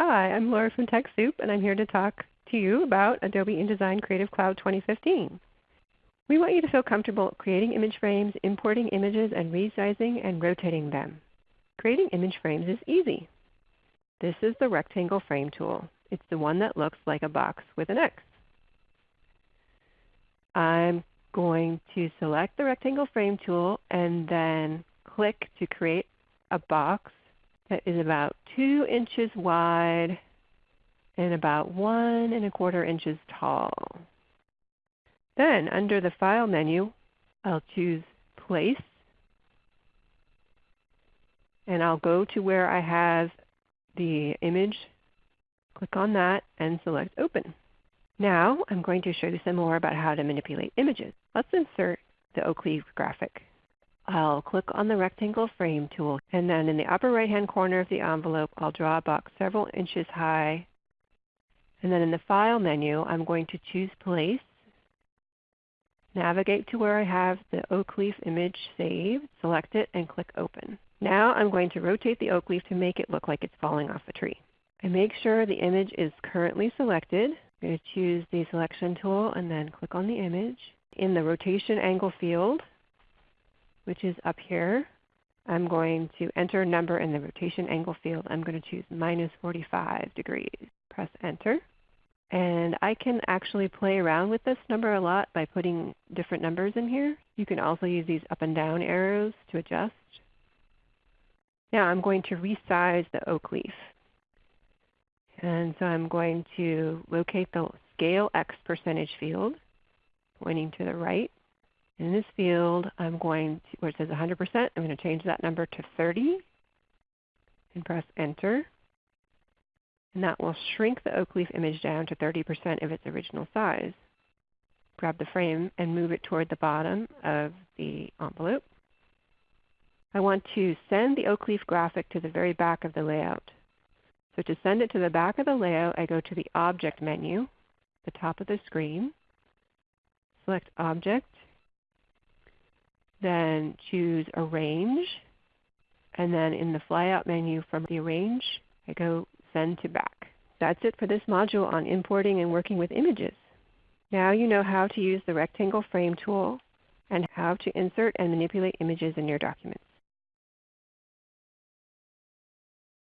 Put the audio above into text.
Hi, I'm Laura from TechSoup, and I'm here to talk to you about Adobe InDesign Creative Cloud 2015. We want you to feel comfortable creating image frames, importing images, and resizing and rotating them. Creating image frames is easy. This is the Rectangle Frame tool. It's the one that looks like a box with an X. I'm going to select the Rectangle Frame tool and then click to create a box that is about 2 inches wide and about 1 and a quarter inches tall. Then under the File menu, I'll choose Place. And I'll go to where I have the image, click on that, and select Open. Now I'm going to show you some more about how to manipulate images. Let's insert the oak leaf graphic. I'll click on the Rectangle Frame tool, and then in the upper right hand corner of the envelope I'll draw a box several inches high. And then in the File menu I'm going to choose Place, navigate to where I have the oak leaf image saved, select it, and click Open. Now I'm going to rotate the oak leaf to make it look like it's falling off a tree. I make sure the image is currently selected. I'm going to choose the Selection tool and then click on the image. In the Rotation Angle field, which is up here. I'm going to enter a number in the rotation angle field. I'm going to choose minus 45 degrees. Press Enter. And I can actually play around with this number a lot by putting different numbers in here. You can also use these up and down arrows to adjust. Now I'm going to resize the oak leaf. And so I'm going to locate the Scale X percentage field, pointing to the right. In this field, I'm going to, where it says 100%, I'm going to change that number to 30 and press Enter. And that will shrink the oak leaf image down to 30% of its original size. Grab the frame and move it toward the bottom of the envelope. I want to send the oak leaf graphic to the very back of the layout. So to send it to the back of the layout, I go to the Object menu, the top of the screen, select Object, then choose Arrange. And then in the flyout menu from the Arrange, I go Send to Back. That's it for this module on importing and working with images. Now you know how to use the Rectangle Frame tool and how to insert and manipulate images in your documents.